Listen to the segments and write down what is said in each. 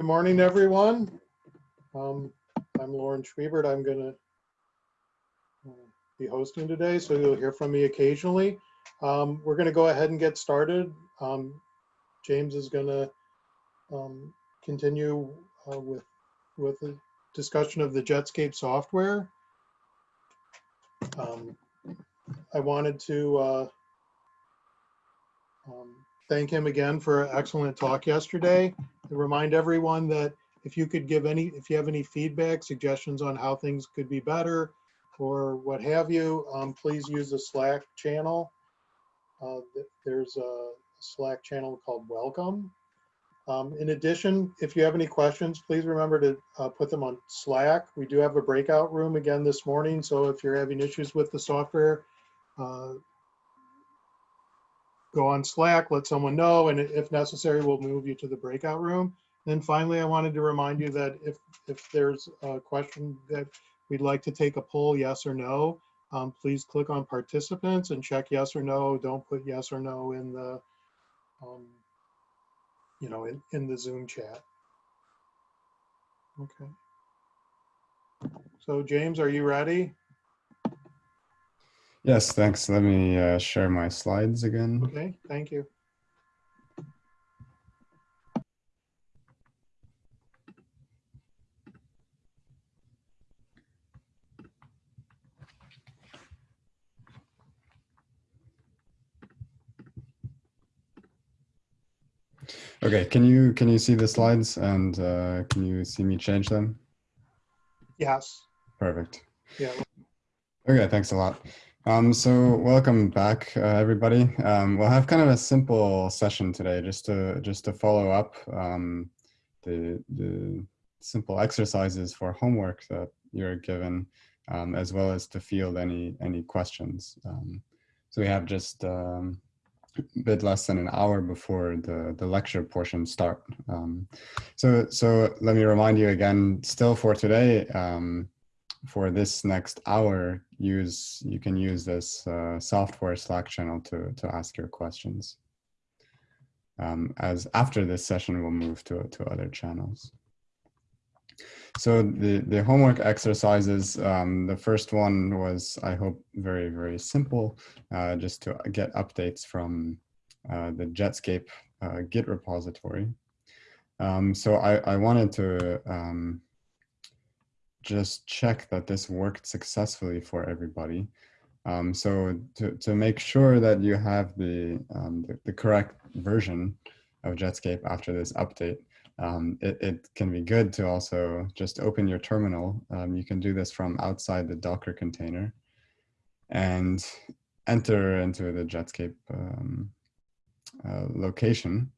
Good morning, everyone. Um, I'm Lauren Schwiebert. I'm gonna uh, be hosting today, so you'll hear from me occasionally. Um, We're gonna go ahead and get started. Um, James is gonna um, continue uh, with, with the discussion of the Jetscape software. Um, I wanted to uh, um, thank him again for an excellent talk yesterday. Remind everyone that if you could give any, if you have any feedback, suggestions on how things could be better or what have you, um, please use the Slack channel. Uh, There's a Slack channel called Welcome. Um, In addition, if you have any questions, please remember to uh, put them on Slack. We do have a breakout room again this morning, so if you're having issues with the software, uh, go on Slack, let someone know, and if necessary, we'll move you to the breakout room. Then finally, I wanted to remind you that if, if there's a question that we'd like to take a poll, yes or no, um, please click on participants and check yes or no. Don't put yes or no in the, um, you know, in, in the Zoom chat. Okay. So James, are you ready? Yes, thanks. Let me uh, share my slides again. Okay, thank you. Okay, can you can you see the slides and uh, can you see me change them? Yes, Perfect. yeah, Okay, thanks a lot. Um, so welcome back, uh, everybody. Um, we'll have kind of a simple session today, just to just to follow up um, the the simple exercises for homework that you're given, um, as well as to field any any questions. Um, so we have just um, a bit less than an hour before the the lecture portion start. Um, so so let me remind you again, still for today. Um, for this next hour, use you can use this uh, software Slack channel to to ask your questions. Um, as after this session, we'll move to to other channels. So the the homework exercises. Um, the first one was, I hope, very very simple, uh, just to get updates from uh, the Jetscape uh, Git repository. Um, so I I wanted to. Just check that this worked successfully for everybody. Um, so to, to make sure that you have the, um, the, the, correct version of Jetscape after this update, um, it, it, can be good to also just open your terminal. Um, you can do this from outside the Docker container and enter into the Jetscape um, uh, location,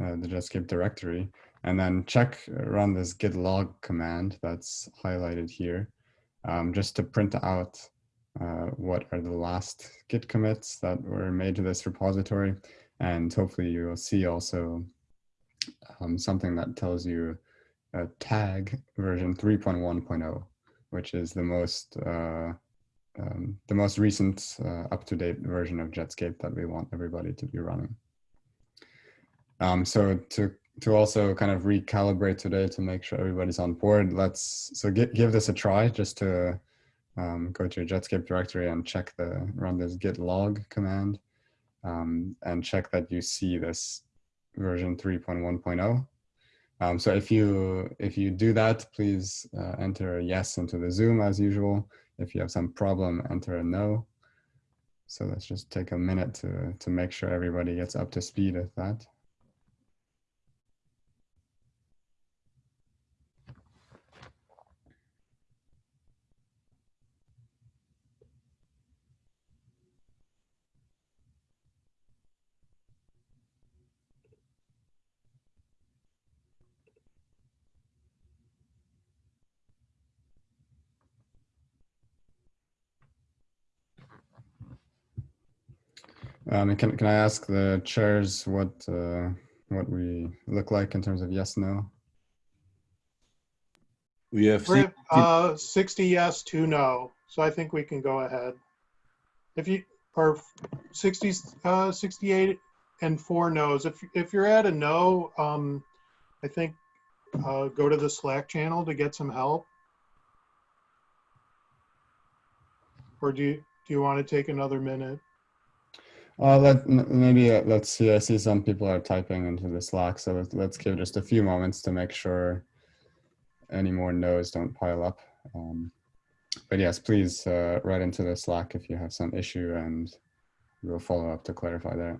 uh, the Jetscape directory, and then check run this git log command that's highlighted here um, just to print out uh, what are the last git commits that were made to this repository and hopefully you will see also um, something that tells you a tag version 3.1.0 which is the most uh, um, the most recent uh, up-to-date version of Jetscape that we want everybody to be running. Um, so to to also kind of recalibrate today to make sure everybody's on board, let's so get, give this a try just to um, go to your Jetscape directory and check the run this git log command um, and check that you see this version 3.1.0. Um, so if you if you do that, please uh, enter a yes into the Zoom as usual. If you have some problem, enter a no. So let's just take a minute to, to make sure everybody gets up to speed with that. Um, can can I ask the chairs what uh, what we look like in terms of yes no? We have We're seen, at, uh, 60 yes, two no, so I think we can go ahead. If you, or 60, uh, 68 and four no's. If, if you're at a no, um, I think uh, go to the Slack channel to get some help? Or do you, do you want to take another minute? Uh, let maybe uh, let's see. I see some people are typing into the Slack, so let's, let's give just a few moments to make sure any more no's don't pile up. Um, but yes, please uh, write into the Slack if you have some issue, and we'll follow up to clarify that.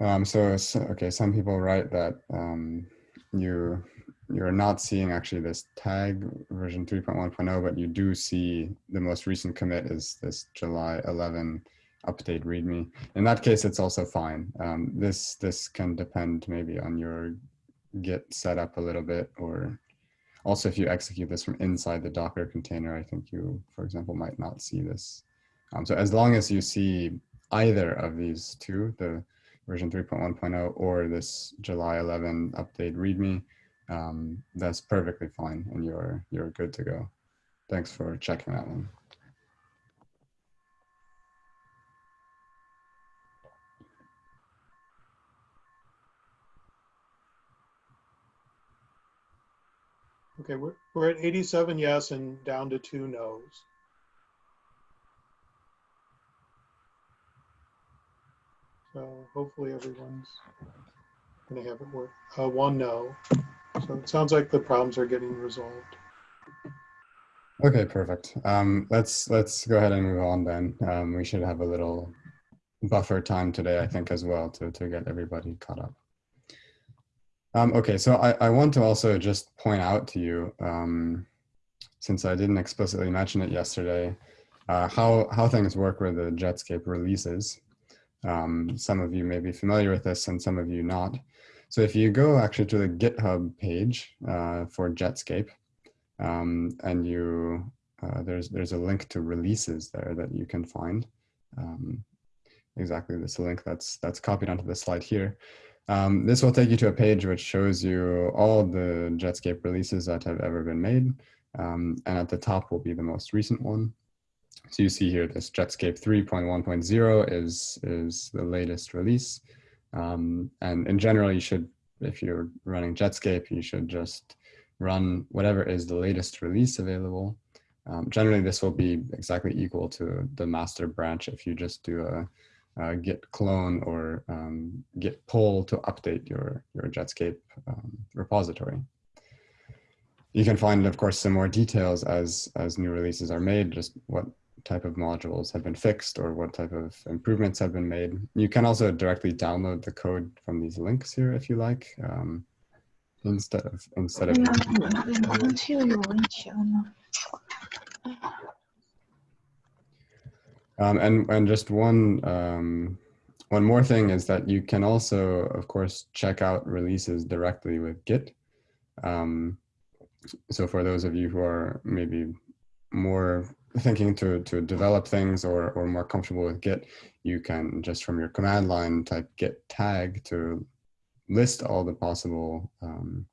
Um, so, okay, some people write that um, you you're not seeing actually this tag version 3.1.0, but you do see the most recent commit is this July 11 update README. In that case, it's also fine. Um, this this can depend maybe on your Git setup a little bit, or also if you execute this from inside the Docker container, I think you, for example, might not see this. Um, so as long as you see either of these two, the version 3.1.0 or this July 11 update README, um, that's perfectly fine and you're you're good to go. Thanks for checking that one. Okay, we're, we're at 87 yes and down to two no's. So hopefully everyone's gonna have it work. Uh, one no. So it sounds like the problems are getting resolved. Okay, perfect. Um, let's let's go ahead and move on then. Um, we should have a little buffer time today, I think, as well, to to get everybody caught up. Um, okay, so I, I want to also just point out to you, um, since I didn't explicitly mention it yesterday, uh, how how things work with the Jetscape releases. Um, some of you may be familiar with this, and some of you not. So if you go actually to the GitHub page uh, for Jetscape, um, and you uh, there's there's a link to releases there that you can find. Um, exactly this link that's that's copied onto the slide here. Um, this will take you to a page which shows you all the Jetscape releases that have ever been made, um, and at the top will be the most recent one. So you see here this Jetscape 3.1.0 is is the latest release, um, and in general you should, if you're running Jetscape, you should just run whatever is the latest release available. Um, generally, this will be exactly equal to the master branch if you just do a, a git clone or um, git pull to update your, your Jetscape um, repository. You can find, of course, some more details as, as new releases are made, just what type of modules have been fixed or what type of improvements have been made. You can also directly download the code from these links here if you like. Um, instead of instead of um, and and just one um, one more thing is that you can also of course check out releases directly with git um, so for those of you who are maybe more thinking to to develop things or or more comfortable with git you can just from your command line type git tag to list all the possible um,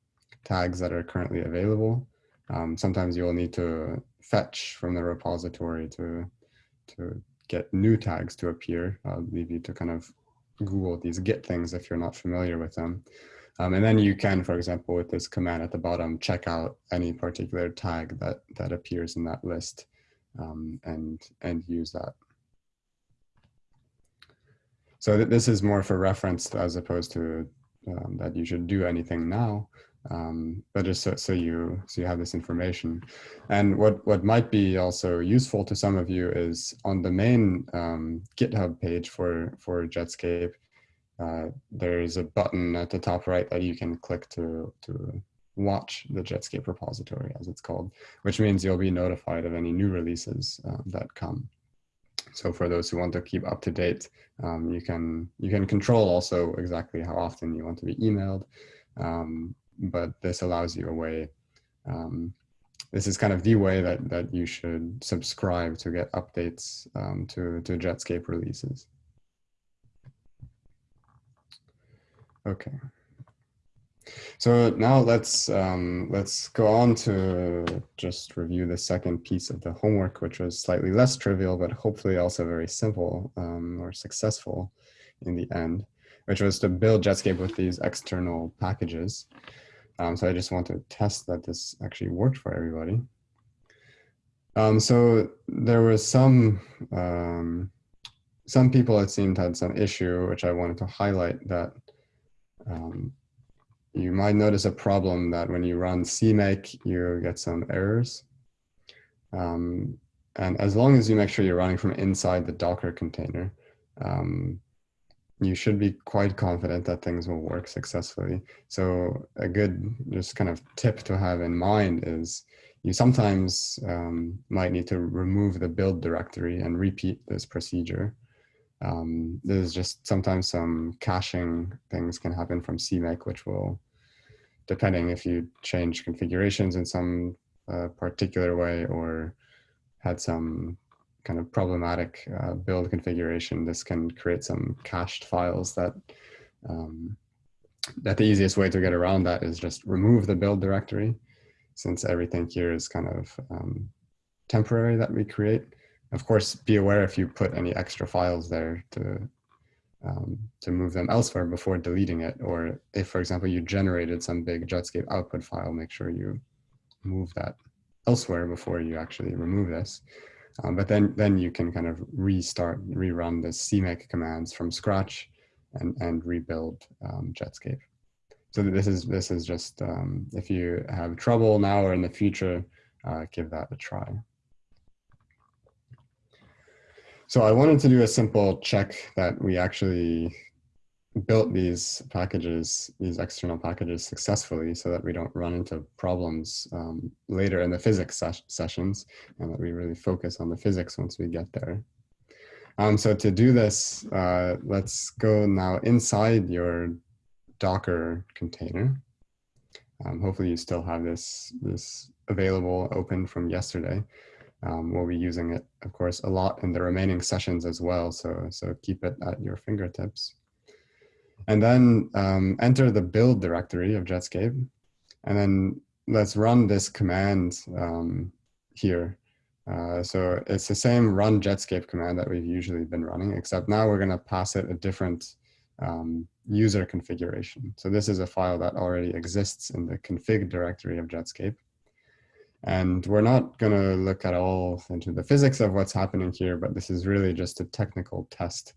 tags that are currently available. Um, sometimes you'll need to fetch from the repository to, to get new tags to appear. I'll leave you to kind of Google these git things if you're not familiar with them. Um, and then you can, for example, with this command at the bottom, check out any particular tag that, that appears in that list um, and, and use that. So th this is more for reference as opposed to um, that you should do anything now, um, but just so, so you so you have this information. And what what might be also useful to some of you is on the main um, GitHub page for for Jetscape. Uh, there's a button at the top right that you can click to to watch the Jetscape repository, as it's called, which means you'll be notified of any new releases uh, that come. So for those who want to keep up to date, um, you can you can control also exactly how often you want to be emailed, um, but this allows you a way. Um, this is kind of the way that that you should subscribe to get updates um, to to Jetscape releases. Okay. So now let's um, let's go on to just review the second piece of the homework, which was slightly less trivial, but hopefully also very simple um, or successful in the end. which was to build Jetscape with these external packages. Um, so I just want to test that this actually worked for everybody. Um, so there was some um, some people it seemed had some issue, which I wanted to highlight that um, you might notice a problem that when you run CMake, you get some errors. Um, and as long as you make sure you're running from inside the Docker container, um, you should be quite confident that things will work successfully. So a good just kind of tip to have in mind is you sometimes um, might need to remove the build directory and repeat this procedure. Um, there's just sometimes some caching things can happen from CMake, which will, depending if you change configurations in some uh, particular way or had some kind of problematic uh, build configuration, this can create some cached files that um, that the easiest way to get around that is just remove the build directory since everything here is kind of um, temporary that we create. Of course, be aware if you put any extra files there to um, to move them elsewhere before deleting it, or if, for example, you generated some big Jetscape output file, make sure you move that elsewhere before you actually remove this. Um, but then, then you can kind of restart, rerun the CMake commands from scratch and, and rebuild um, Jetscape. So this is, this is just, um, if you have trouble now or in the future, uh, give that a try. So I wanted to do a simple check that we actually built these packages, these external packages successfully so that we don't run into problems um, later in the physics ses sessions and that we really focus on the physics once we get there. Um, so to do this, uh, let's go now inside your Docker container. Um, hopefully you still have this, this available open from yesterday. Um, we'll be using it, of course, a lot in the remaining sessions as well. So, so keep it at your fingertips. And then um, enter the build directory of Jetscape. And then let's run this command um, here. Uh, so it's the same run Jetscape command that we've usually been running, except now we're going to pass it a different um, user configuration. So this is a file that already exists in the config directory of Jetscape. And we're not going to look at all into the physics of what's happening here, but this is really just a technical test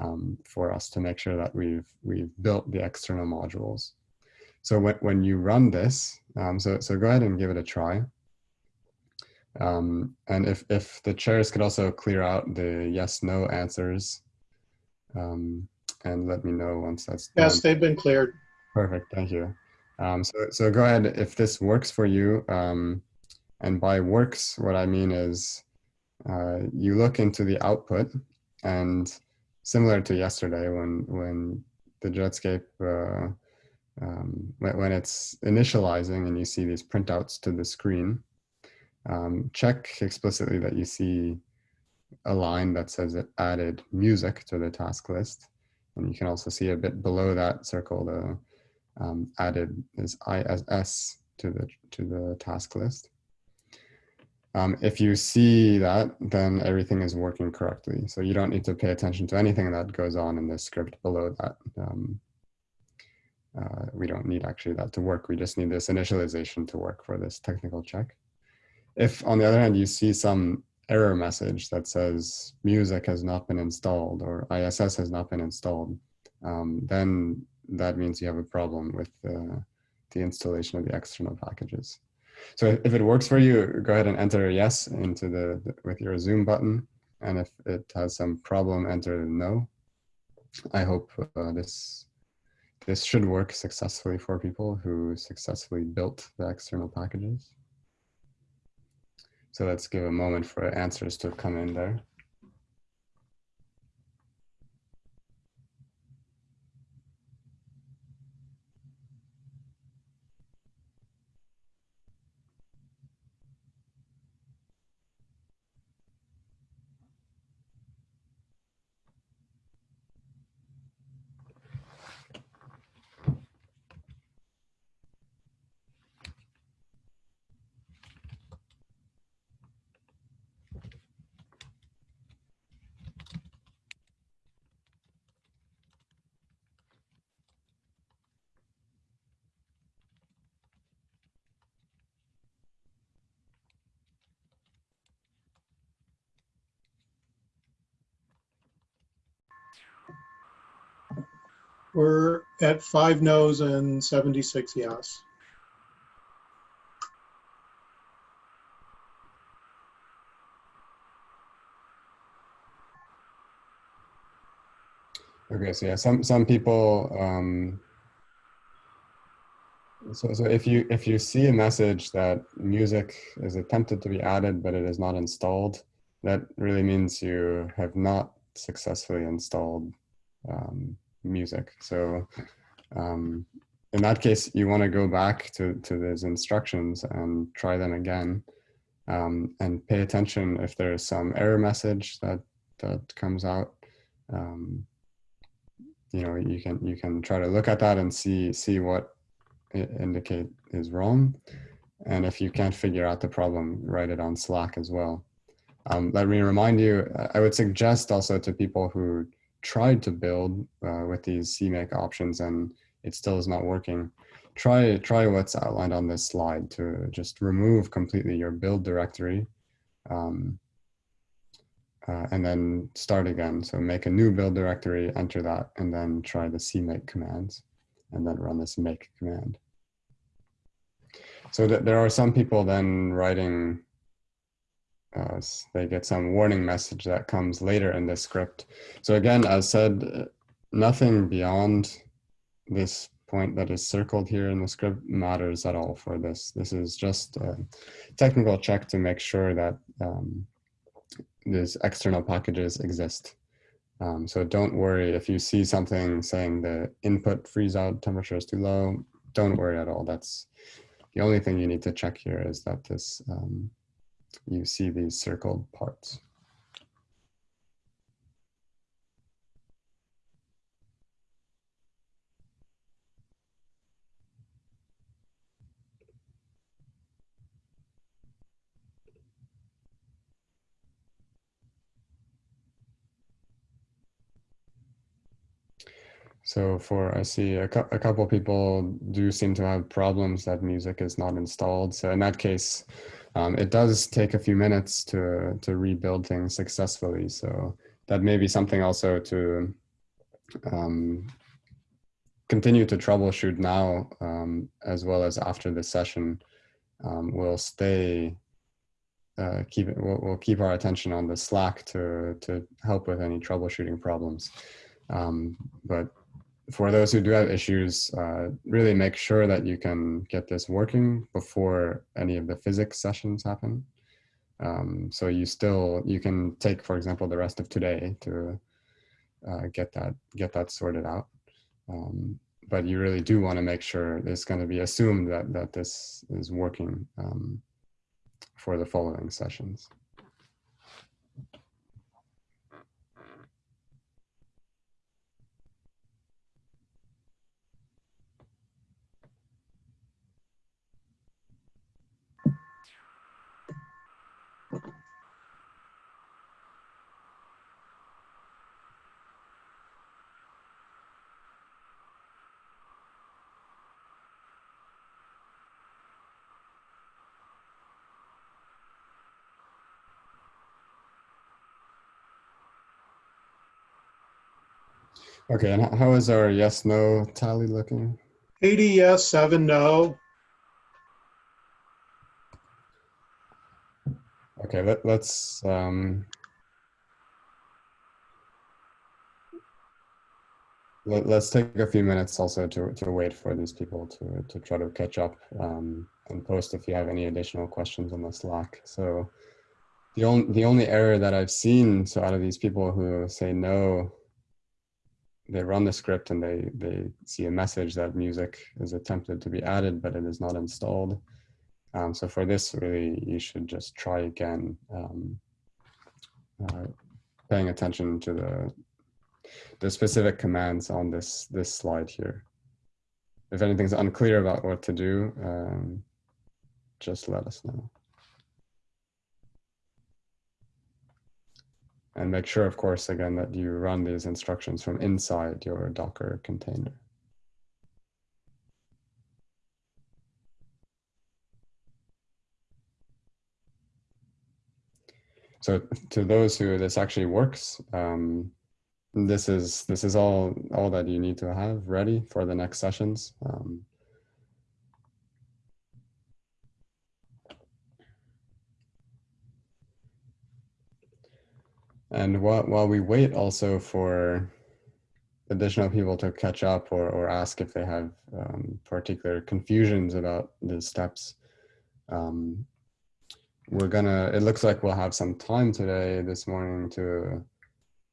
um, for us to make sure that we've, we've built the external modules. So when, when you run this, um, so, so go ahead and give it a try. Um, and if, if the chairs could also clear out the yes, no answers um, and let me know once that's done. Yes, they've been cleared. Perfect, thank you. Um, so, so go ahead, if this works for you, um, and by works, what I mean is uh, you look into the output and similar to yesterday when when the Jetscape uh, um, when, it's initializing and you see these printouts to the screen, um, check explicitly that you see a line that says it added music to the task list. And you can also see a bit below that circle the um, added is ISS to the to the task list. Um, if you see that, then everything is working correctly. So you don't need to pay attention to anything that goes on in the script below that. Um, uh, we don't need actually that to work. We just need this initialization to work for this technical check. If on the other hand, you see some error message that says music has not been installed or ISS has not been installed, um, then that means you have a problem with uh, the installation of the external packages. So if it works for you, go ahead and enter yes into the, the with your zoom button. And if it has some problem, enter no. I hope uh, this this should work successfully for people who successfully built the external packages. So let's give a moment for answers to come in there. We're at five no's and 76 yes. Okay, so yeah, some some people. Um, so so if you if you see a message that music is attempted to be added but it is not installed, that really means you have not successfully installed um, music. So um, in that case, you want to go back to to those instructions and try them again, um, and pay attention if there is some error message that that comes out. Um, you know you can you can try to look at that and see see what it indicate is wrong and if you can't figure out the problem write it on slack as well um, let me remind you i would suggest also to people who tried to build uh, with these cmake options and it still is not working try try what's outlined on this slide to just remove completely your build directory um, uh, and then start again. So make a new build directory, enter that, and then try the cmake commands, and then run this make command. So that there are some people then writing, uh, they get some warning message that comes later in the script. So again, as said, nothing beyond this point that is circled here in the script matters at all for this. This is just a technical check to make sure that um, these external packages exist. Um, so don't worry if you see something saying the input freeze out temperature is too low, don't worry at all. That's the only thing you need to check here is that this um, you see these circled parts. So for, I see a, cu a couple people do seem to have problems that music is not installed. So in that case, um, it does take a few minutes to, to rebuild things successfully. So that may be something also to um, continue to troubleshoot now, um, as well as after the session. Um, we'll stay, uh, keep it, we'll, we'll, keep our attention on the Slack to, to help with any troubleshooting problems. Um, but for those who do have issues, uh, really make sure that you can get this working before any of the physics sessions happen. Um, so you still, you can take, for example, the rest of today to uh, get that get that sorted out. Um, but you really do want to make sure it's going to be assumed that, that this is working um, for the following sessions. Okay, and how is our yes, no tally looking? 80 yes, seven no. Okay, let, let's, um, let, us take a few minutes also to, to wait for these people to, to try to catch up um, and post if you have any additional questions on the Slack. So the only, the only error that I've seen, so out of these people who say no, they run the script and they, they see a message that music is attempted to be added, but it is not installed. Um, so for this, really, you should just try again, um, uh, paying attention to the, the specific commands on this, this slide here. If anything's unclear about what to do, um, just let us know. And make sure, of course, again, that you run these instructions from inside your Docker container. So to those who this actually works, um, this is this is all all that you need to have ready for the next sessions. Um, and while while we wait also for additional people to catch up or, or ask if they have um, particular confusions about the steps. Um, we're gonna, it looks like we'll have some time today, this morning to,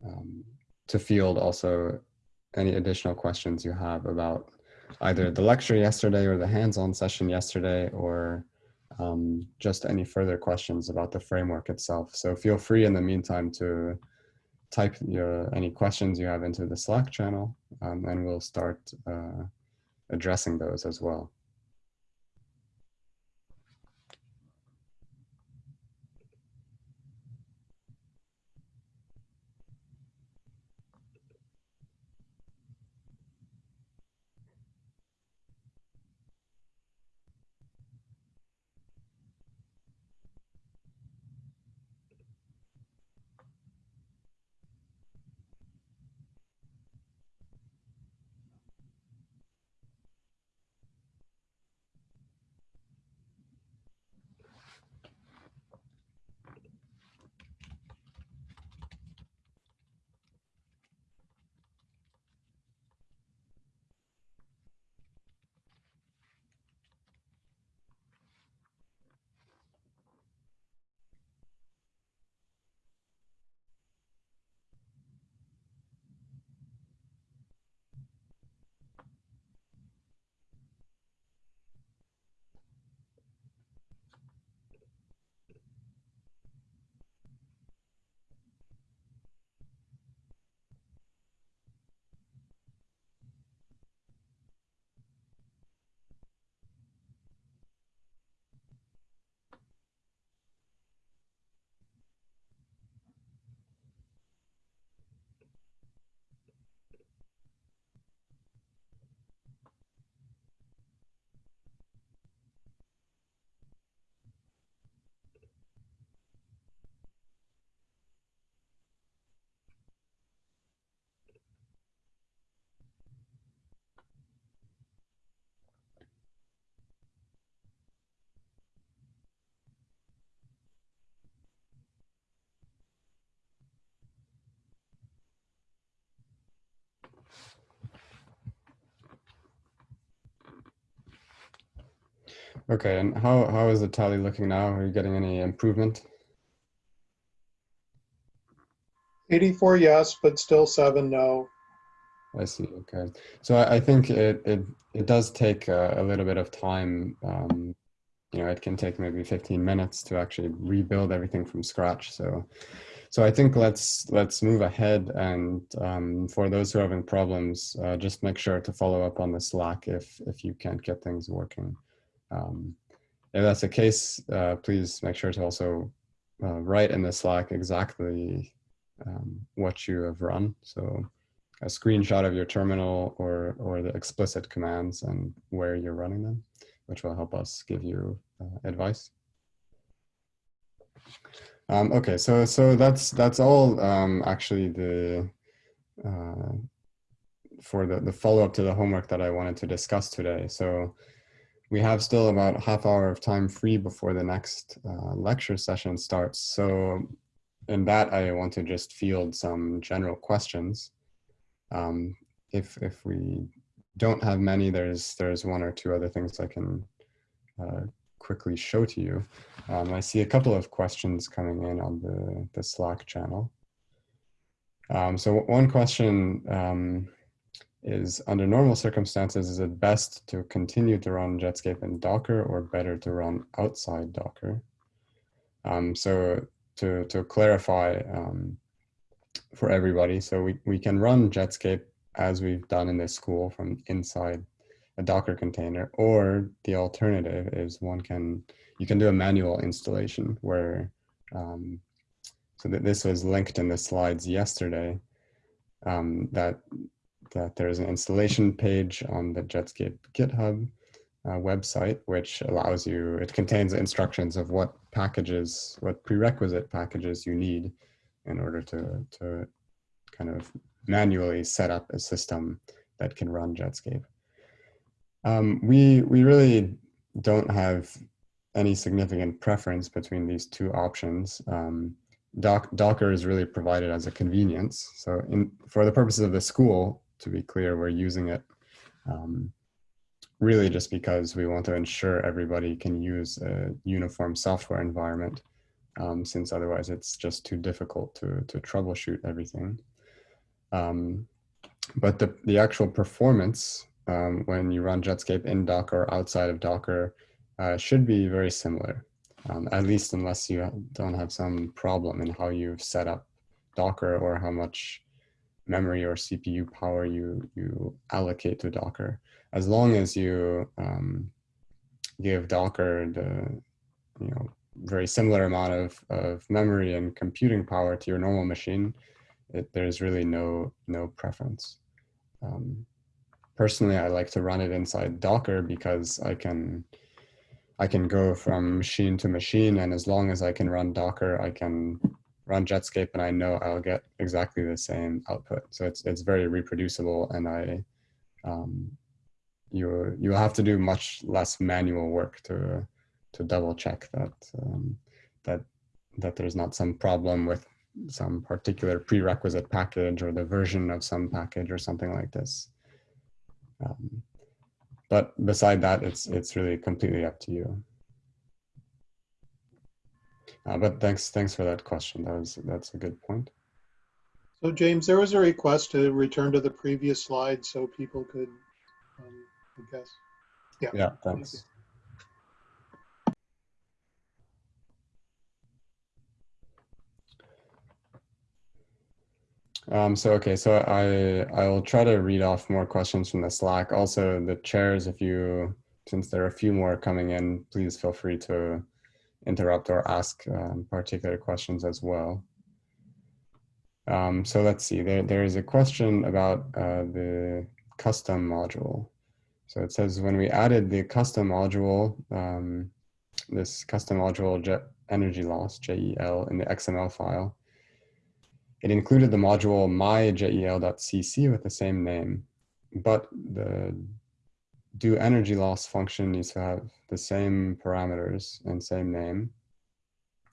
um, to field also any additional questions you have about either the lecture yesterday or the hands-on session yesterday or um, just any further questions about the framework itself. So feel free in the meantime to type your any questions you have into the Slack channel, um, and we'll start uh, addressing those as well. Okay, and how, how is the tally looking now? Are you getting any improvement? 84 yes, but still seven no. I see. Okay, so I, I think it, it it does take a, a little bit of time. Um, you know, it can take maybe 15 minutes to actually rebuild everything from scratch. So, so I think let's let's move ahead. And um, for those who are having problems, uh, just make sure to follow up on the Slack if if you can't get things working. Um, if that's the case, uh, please make sure to also uh, write in the Slack exactly um, what you have run. So a screenshot of your terminal or, or the explicit commands and where you're running them, which will help us give you uh, advice. Um, okay, so so that's that's all um, actually the uh, for the, the follow-up to the homework that I wanted to discuss today. So we have still about half hour of time free before the next uh, lecture session starts. So in that, I want to just field some general questions. Um, if, if we don't have many, there's, there's one or two other things I can uh, quickly show to you. Um, I see a couple of questions coming in on the, the Slack channel. Um, so one question um, is under normal circumstances, is it best to continue to run Jetscape in Docker or better to run outside Docker? Um, so to, to clarify um, for everybody, so we, we can run Jetscape as we've done in this school from inside a Docker container, or the alternative is one can, you can do a manual installation where, um, so that this was linked in the slides yesterday, um, that that there's an installation page on the Jetscape GitHub uh, website, which allows you, it contains instructions of what packages, what prerequisite packages you need in order to, to kind of manually set up a system that can run Jetscape. Um, we, we really don't have any significant preference between these two options. Um, Doc, Docker is really provided as a convenience. So in, for the purposes of the school, to be clear, we're using it um, really just because we want to ensure everybody can use a uniform software environment um, since otherwise it's just too difficult to, to troubleshoot everything. Um, but the, the actual performance um, when you run Jetscape in Docker or outside of Docker uh, should be very similar, um, at least unless you don't have some problem in how you've set up Docker or how much memory or CPU power you, you allocate to Docker. As long as you um, give Docker the you know very similar amount of, of memory and computing power to your normal machine, it, there's really no no preference. Um, personally, I like to run it inside Docker because I can I can go from machine to machine, and as long as I can run Docker, I can run Jetscape, and I know I'll get exactly the same output. So it's it's very reproducible, and I um, you you have to do much less manual work to to double check that um, that that there's not some problem with some particular prerequisite package or the version of some package or something like this. Um, but beside that, it's it's really completely up to you. Uh, but thanks thanks for that question. That was that's a good point. So James, there was a request to return to the previous slide so people could, um, I guess. Yeah. Yeah, thanks. Um, so, okay, so I, I'll try to read off more questions from the Slack. Also the chairs, if you, since there are a few more coming in, please feel free to interrupt or ask um, particular questions as well. Um, so let's see, there, there is a question about uh, the custom module. So it says when we added the custom module, um, this custom module energy loss, JEL, in the XML file, it included the module myjel.cc with the same name, but the do energy loss function needs to have the same parameters and same name,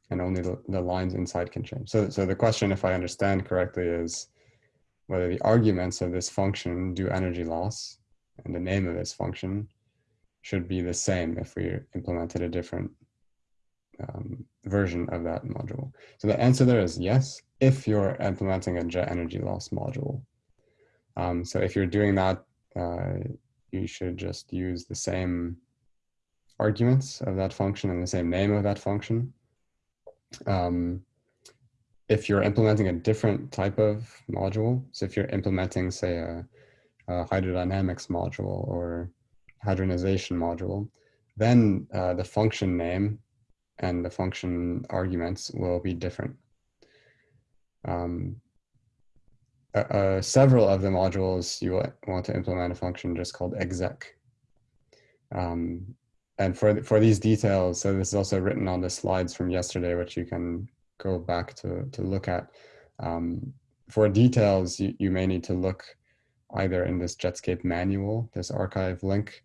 and only the, the lines inside can change. So, so the question, if I understand correctly, is whether the arguments of this function do energy loss and the name of this function should be the same if we implemented a different um, version of that module. So the answer there is yes, if you're implementing a jet energy loss module. Um, so if you're doing that, uh, you should just use the same arguments of that function and the same name of that function. Um, if you're implementing a different type of module, so if you're implementing, say, a, a hydrodynamics module or hadronization module, then uh, the function name and the function arguments will be different. Um, uh, uh, several of the modules you want to implement a function just called exec. Um, and for, for these details, so this is also written on the slides from yesterday, which you can go back to, to look at. Um, for details, you, you may need to look either in this Jetscape manual, this arXiv link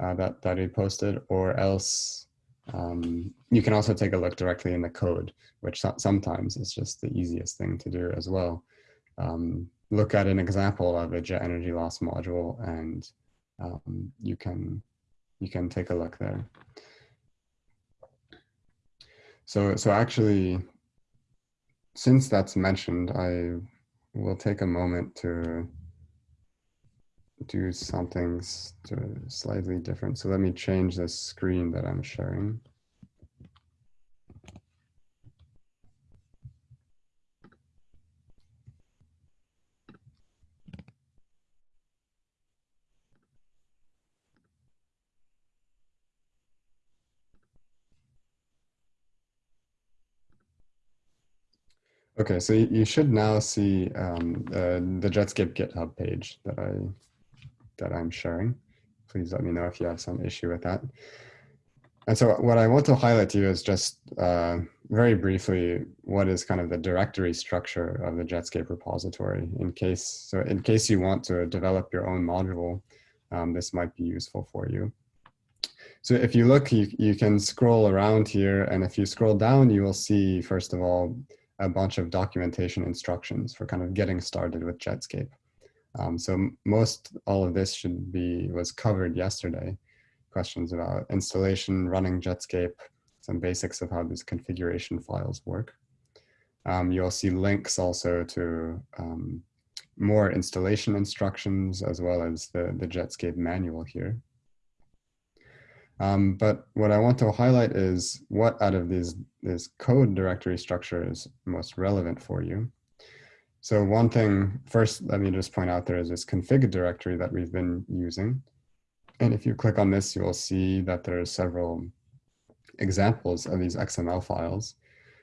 uh, that, that we posted, or else um, you can also take a look directly in the code, which so sometimes is just the easiest thing to do as well. Um, look at an example of a jet energy loss module and um, you can you can take a look there. So, so actually, since that's mentioned, I will take a moment to do something slightly different. So let me change the screen that I'm sharing. Okay, so you should now see um, uh, the Jetscape GitHub page that I that I'm sharing. Please let me know if you have some issue with that. and so what I want to highlight to you is just uh, very briefly what is kind of the directory structure of the Jetscape repository in case, so in case you want to develop your own module, um, this might be useful for you. So if you look, you, you can scroll around here and if you scroll down, you will see, first of all, a bunch of documentation instructions for kind of getting started with Jetscape. Um, so most all of this should be, was covered yesterday questions about installation, running Jetscape, some basics of how these configuration files work. Um, you'll see links also to um, more installation instructions as well as the, the Jetscape manual here. Um, but what I want to highlight is what out of these this code directory structure is most relevant for you. So one thing, first, let me just point out there is this config directory that we've been using. And if you click on this, you will see that there are several examples of these XML files.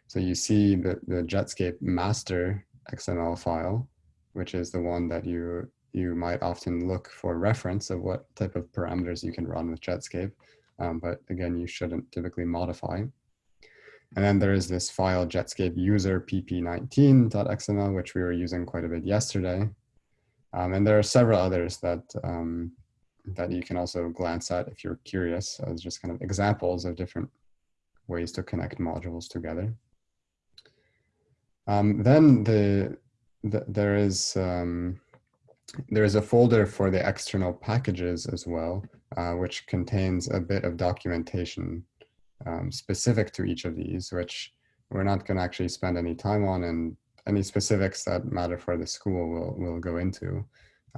So you see the, the Jetscape master XML file, which is the one that you, you might often look for reference of what type of parameters you can run with Jetscape. Um, but again, you shouldn't typically modify. And then there is this file Jetscape user pp19.xml, which we were using quite a bit yesterday. Um, and there are several others that um, that you can also glance at if you're curious as just kind of examples of different ways to connect modules together. Um, then the, the, there is um, there is a folder for the external packages as well, uh, which contains a bit of documentation um, specific to each of these, which we're not going to actually spend any time on and any specifics that matter for the school will will go into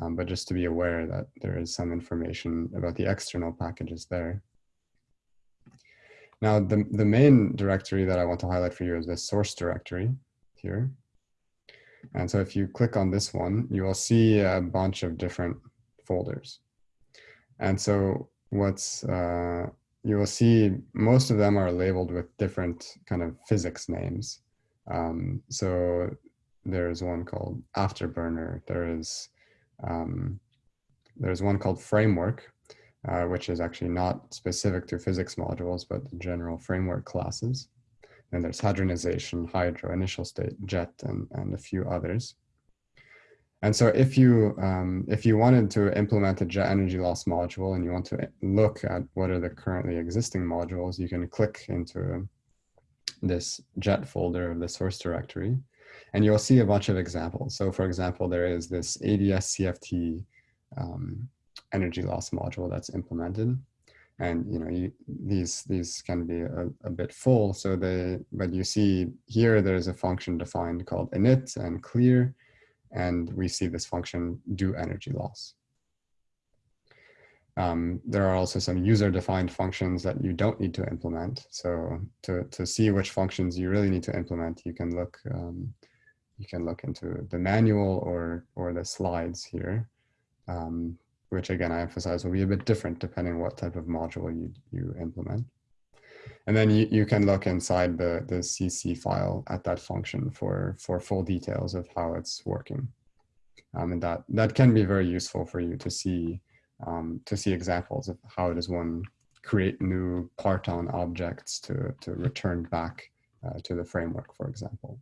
um, but just to be aware that there is some information about the external packages there. Now, the, the main directory that I want to highlight for you is the source directory here. And so if you click on this one, you will see a bunch of different folders. And so what's, uh, you will see most of them are labeled with different kind of physics names. Um, so there's one called Afterburner. There is um, there's one called Framework, uh, which is actually not specific to physics modules, but the general framework classes. And there's hadronization, hydro, initial state, jet, and, and a few others. And so if you, um, if you wanted to implement a jet energy loss module and you want to look at what are the currently existing modules, you can click into this jet folder of the source directory and you'll see a bunch of examples. So for example, there is this ADS CFT um, energy loss module that's implemented. And you know, you, these these can be a, a, bit full. So they, but you see here, there's a function defined called init and clear, and we see this function do energy loss. Um, there are also some user-defined functions that you don't need to implement. So to, to see which functions you really need to implement, you can look um, you can look into the manual or, or the slides here, um, which again, I emphasize will be a bit different depending what type of module you, you implement. And then you, you can look inside the, the CC file at that function for, for full details of how it's working. Um, and that, that can be very useful for you to see, um, to see examples of how does one create new parton objects to, to return back uh, to the framework, for example.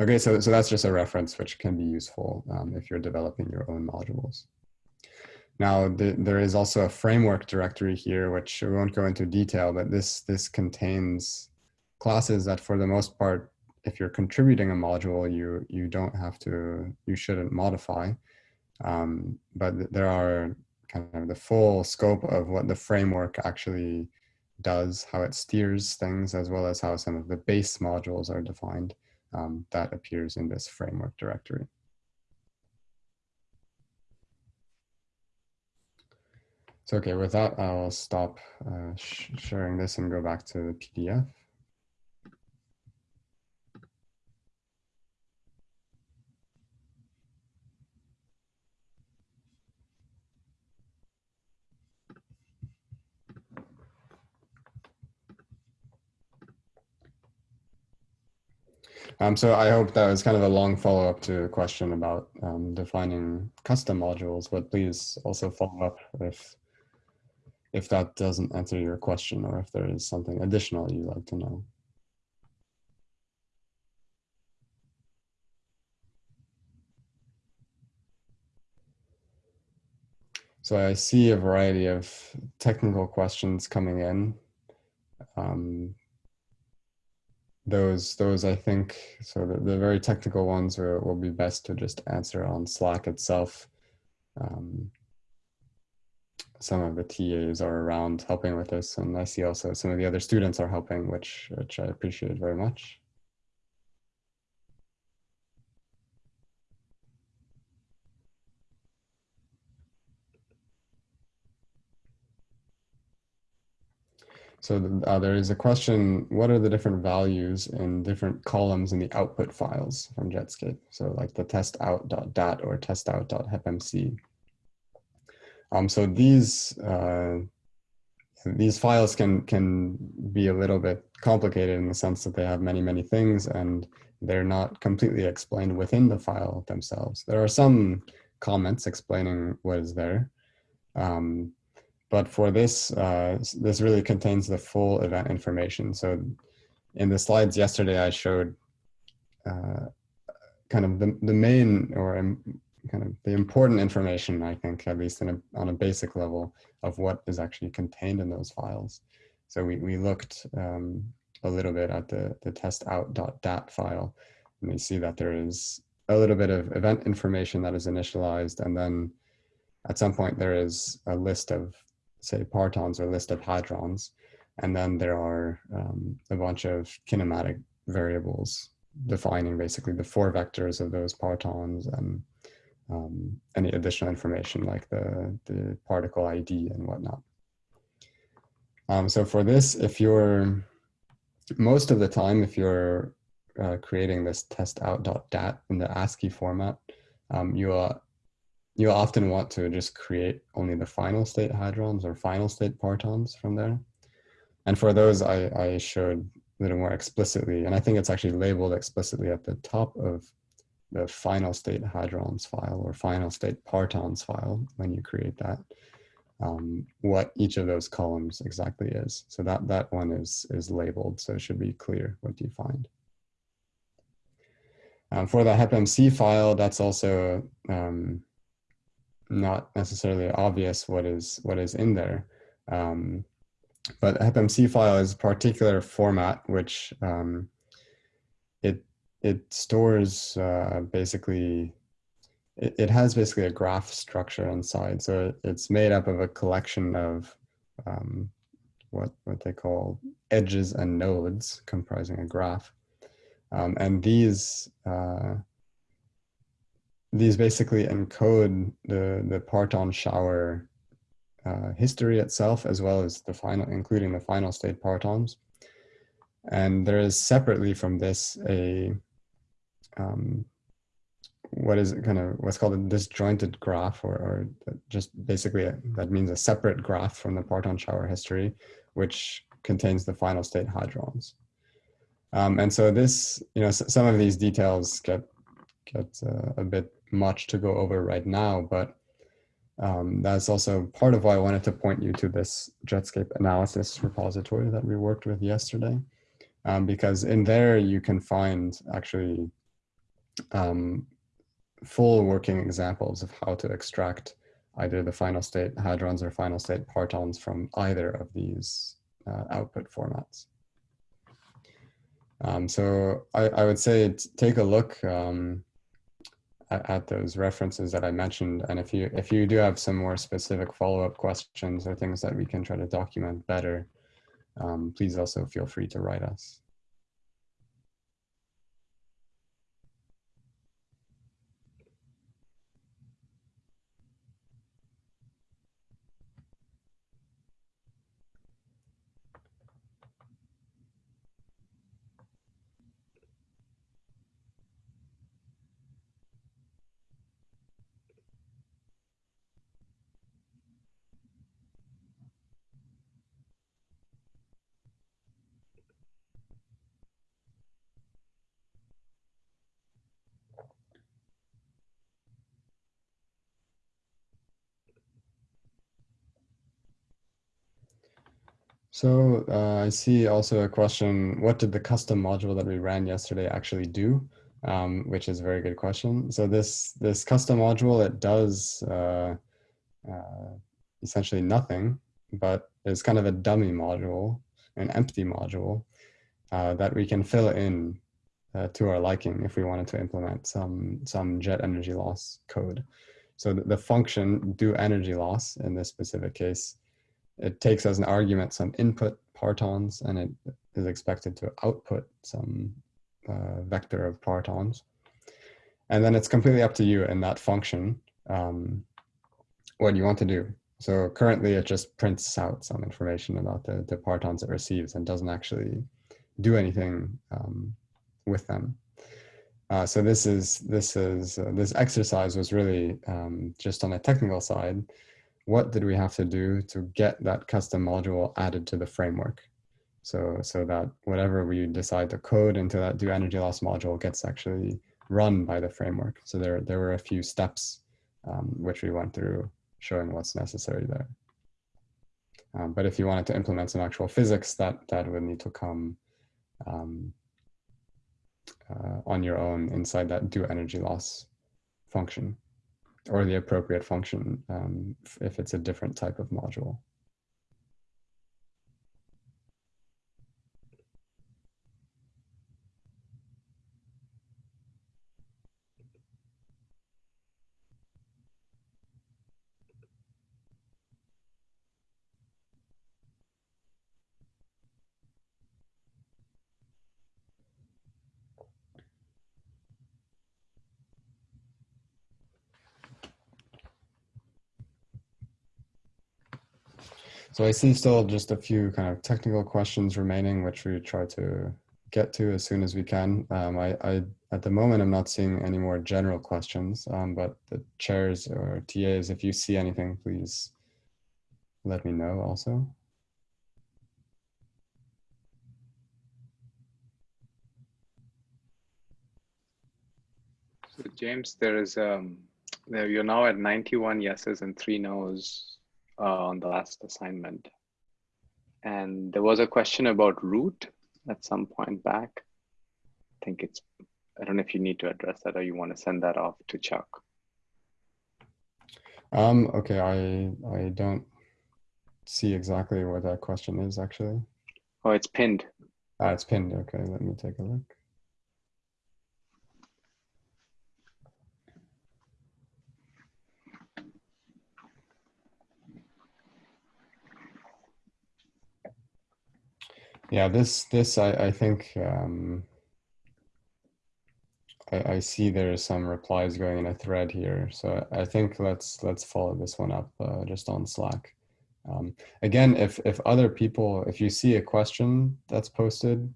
Okay, so, so that's just a reference which can be useful um, if you're developing your own modules. Now, the, there is also a framework directory here, which we won't go into detail, but this, this contains classes that for the most part, if you're contributing a module, you, you don't have to, you shouldn't modify. Um, but there are kind of the full scope of what the framework actually does, how it steers things, as well as how some of the base modules are defined um, that appears in this framework directory. So okay, with that, I'll stop uh, sh sharing this and go back to the PDF. Um, so I hope that was kind of a long follow-up to a question about um, defining custom modules, but please also follow up if if that doesn't answer your question or if there is something additional you'd like to know. So I see a variety of technical questions coming in. Um, those, those I think, so the, the very technical ones are, will be best to just answer on Slack itself. Um, some of the TAs are around helping with this, and I see also some of the other students are helping, which, which I appreciate very much. So uh, there is a question, what are the different values in different columns in the output files from Jetscape? So like the testout.dat or testout.hepmc. Um, so these uh, these files can can be a little bit complicated in the sense that they have many, many things and they're not completely explained within the file themselves. There are some comments explaining what is there. Um, but for this, uh, this really contains the full event information. So in the slides yesterday, I showed uh, kind of the, the main or um, kind of the important information, I think, at least a, on a basic level of what is actually contained in those files. So we, we looked um, a little bit at the, the testout.dat file, and we see that there is a little bit of event information that is initialized, and then at some point there is a list of say partons or list of hadrons. And then there are um, a bunch of kinematic variables defining basically the four vectors of those partons and um, any additional information like the, the particle ID and whatnot. Um, so for this, if you're, most of the time, if you're uh, creating this test testout.dat in the ASCII format, um, you are you often want to just create only the final state hadrons or final state partons from there. And for those, I, I showed a little more explicitly, and I think it's actually labeled explicitly at the top of the final state hadrons file or final state partons file when you create that, um, what each of those columns exactly is. So that, that one is, is labeled, so it should be clear what you find. Um, for the HepMC file, that's also um, not necessarily obvious what is what is in there. Um, but HepMC file is a particular format which um, it it stores uh, basically it, it, has basically a graph structure inside. So it, it's made up of a collection of um, what what they call edges and nodes comprising a graph. Um, and these uh, these basically encode the, the parton shower uh, history itself, as well as the final, including the final state partons. And there is separately from this a, um, what is kind of what's called a disjointed graph or, or just basically a, that means a separate graph from the parton shower history, which contains the final state hadrons. Um, and so this, you know, some of these details get get uh, a bit much to go over right now, but um, that's also part of why I wanted to point you to this Jetscape analysis repository that we worked with yesterday, um, because in there you can find actually um, full working examples of how to extract either the final state hadrons or final state partons from either of these uh, output formats. Um, so I, I, would say take a look. Um, at, at those references that I mentioned. And if you if you do have some more specific follow-up questions or things that we can try to document better, um, please also feel free to write us. So uh, I see also a question, what did the custom module that we ran yesterday actually do? Um, which is a very good question. So this, this custom module, it does uh, uh, essentially nothing, but it's kind of a dummy module, an empty module uh, that we can fill in uh, to our liking if we wanted to implement some, some jet energy loss code. So the, the function do energy loss in this specific case it takes as an argument some input partons and it is expected to output some uh, vector of partons. And then it's completely up to you in that function um, what you want to do. So currently it just prints out some information about the, the partons it receives and doesn't actually do anything um, with them. Uh, so this is this is uh, this exercise was really um, just on a technical side what did we have to do to get that custom module added to the framework? So, so that whatever we decide to code into that do energy loss module gets actually run by the framework. So there, there were a few steps um, which we went through showing what's necessary there. Um, but if you wanted to implement some actual physics, that, that would need to come um, uh, on your own inside that do energy loss function or the appropriate function um, if it's a different type of module. So I see still just a few kind of technical questions remaining, which we try to get to as soon as we can. Um, I, I, at the moment, I'm not seeing any more general questions, um, but the chairs or TAs, if you see anything, please let me know also. So James, there is um, there you're now at 91 yeses and three nos uh, on the last assignment. And there was a question about root at some point back. I think it's, I don't know if you need to address that or you want to send that off to Chuck. Um, okay, I, I don't see exactly what that question is actually. Oh, it's pinned. Ah, it's pinned. Okay, let me take a look. Yeah, this this I, I think um, I, I see there are some replies going in a thread here, so I think let's let's follow this one up uh, just on Slack. Um, again, if if other people, if you see a question that's posted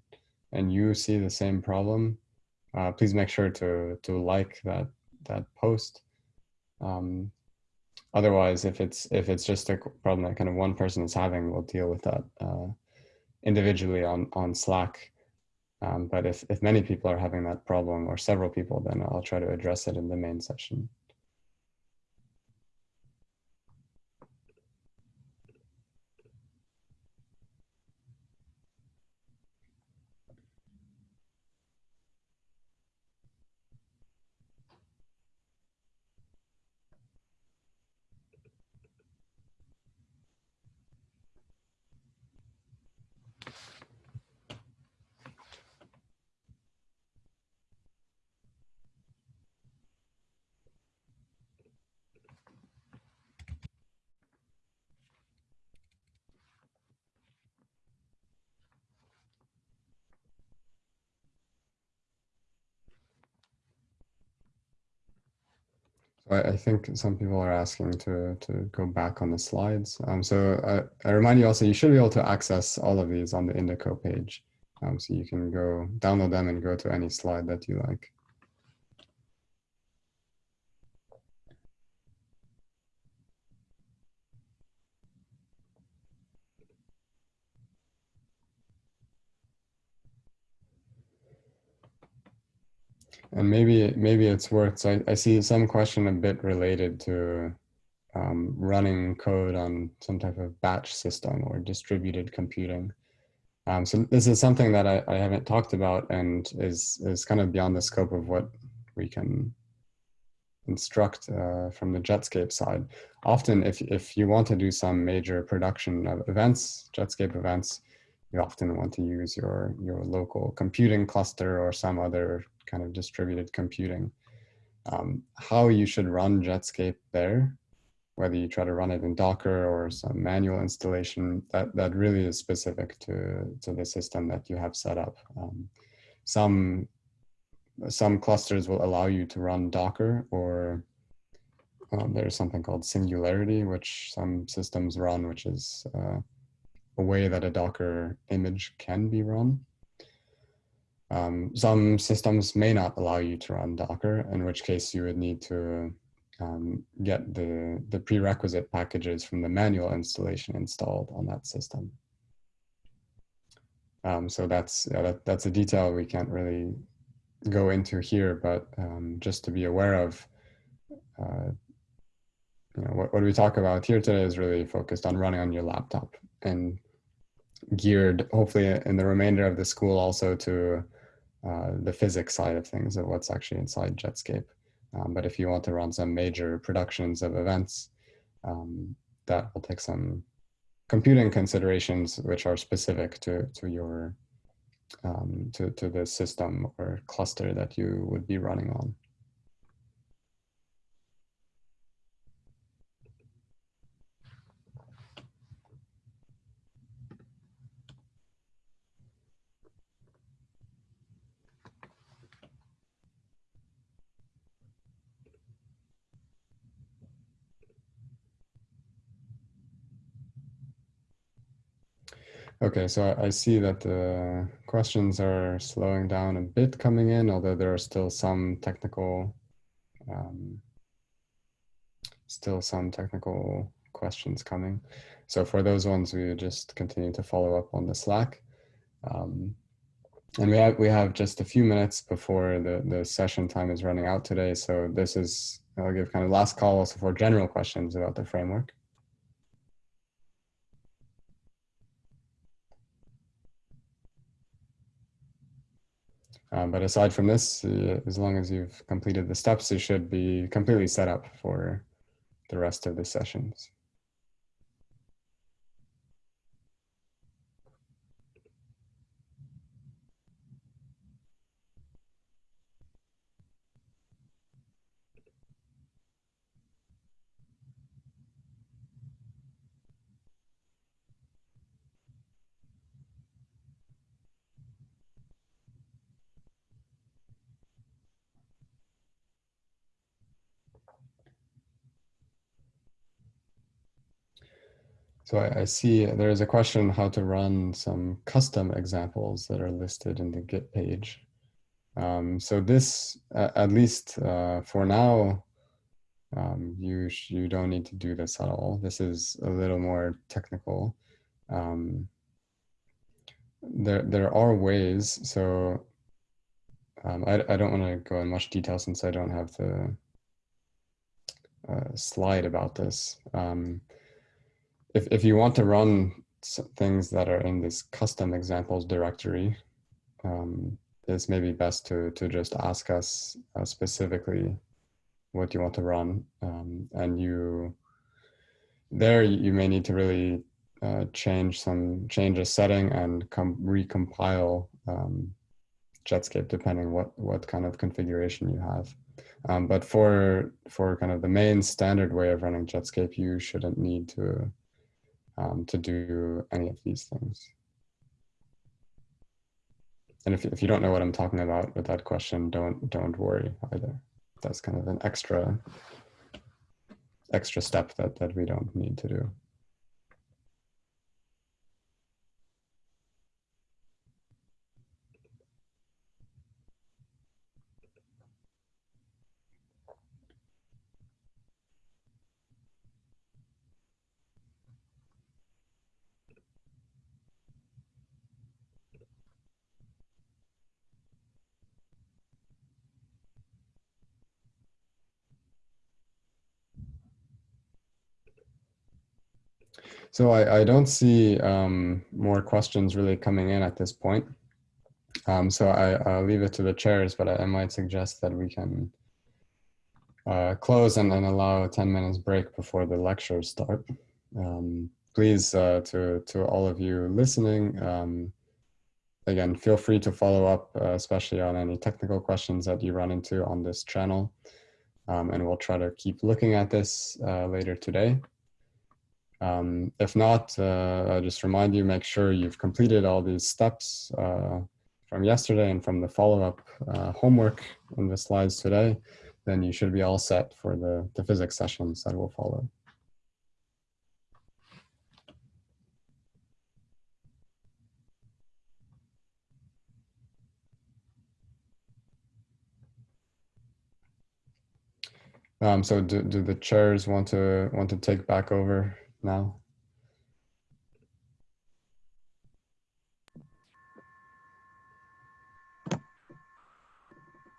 and you see the same problem, uh, please make sure to to like that that post. Um, otherwise, if it's if it's just a problem that kind of one person is having, we'll deal with that. Uh, individually on, on Slack. Um, but if, if many people are having that problem or several people, then I'll try to address it in the main session. I, think some people are asking to, to go back on the slides. Um, so I, I, remind you also, you should be able to access all of these on the Indico page. Um, so you can go download them and go to any slide that you like. And maybe maybe it's worth. So I, I see some question a bit related to um, running code on some type of batch system or distributed computing. Um, so this is something that I, I haven't talked about and is, is kind of beyond the scope of what we can instruct uh, from the Jetscape side. Often if, if you want to do some major production of events, Jetscape events, you often want to use your, your local computing cluster or some other kind of distributed computing. Um, how you should run Jetscape there, whether you try to run it in Docker or some manual installation, that, that really is specific to, to the system that you have set up. Um, some, some clusters will allow you to run Docker or um, there's something called Singularity, which some systems run, which is uh, a way that a Docker image can be run. Um, some systems may not allow you to run Docker, in which case you would need to um, get the, the prerequisite packages from the manual installation installed on that system. Um, so that's, yeah, that, that's a detail we can't really go into here, but um, just to be aware of, uh, you know, what, what we talk about here today is really focused on running on your laptop and geared hopefully in the remainder of the school also to uh, the physics side of things of what's actually inside Jetscape. Um, but if you want to run some major productions of events, um, that will take some computing considerations which are specific to, to your um, to, to the system or cluster that you would be running on. Okay, so I, see that the questions are slowing down a bit coming in, although there are still some technical, um, still some technical questions coming. So for those ones, we would just continue to follow up on the Slack. Um, and we have we have just a few minutes before the, the session time is running out today. So this is, I'll give kind of last call also for general questions about the framework. Um, but aside from this, uh, as long as you've completed the steps, you should be completely set up for the rest of the sessions. So I, I, see there is a question how to run some custom examples that are listed in the Git page. Um, so this, uh, at least uh, for now, um, you you don't need to do this at all. This is a little more technical. Um, there there are ways. So um, I I don't want to go in much detail since I don't have the uh, slide about this. Um, if, if you want to run things that are in this custom examples directory, um, it's maybe best to, to just ask us uh, specifically what you want to run. Um, and you, there you may need to really uh, change some, change a setting and come recompile um, Jetscape depending what, what kind of configuration you have. Um, but for, for kind of the main standard way of running Jetscape, you shouldn't need to um, to do any of these things. And if, if you don't know what I'm talking about with that question, don't don't worry either. That's kind of an extra extra step that, that we don't need to do. So I, I don't see um, more questions really coming in at this point. Um, so I, I'll leave it to the chairs, but I, I might suggest that we can uh, close and then allow a 10 minutes break before the lectures start. Um, please, uh, to, to all of you listening, um, again, feel free to follow up, uh, especially on any technical questions that you run into on this channel. Um, and we'll try to keep looking at this uh, later today. Um, if not, uh, I'll just remind you, make sure you've completed all these steps uh, from yesterday and from the follow-up uh, homework in the slides today, then you should be all set for the, the physics sessions that will follow. Um, so do, do the chairs want to want to take back over now?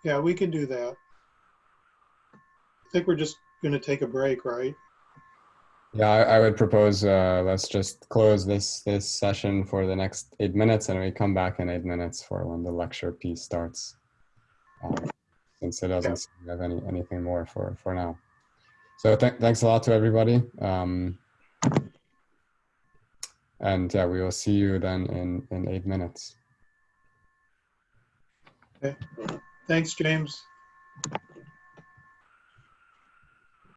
Yeah, we can do that. I think we're just going to take a break, right? Yeah, I, I would propose uh, let's just close this this session for the next eight minutes, and we come back in eight minutes for when the lecture piece starts. Um, since it doesn't seem to have any anything more for for now. So th thanks a lot to everybody. Um, and yeah, we will see you then in in eight minutes. Okay. Thanks, James.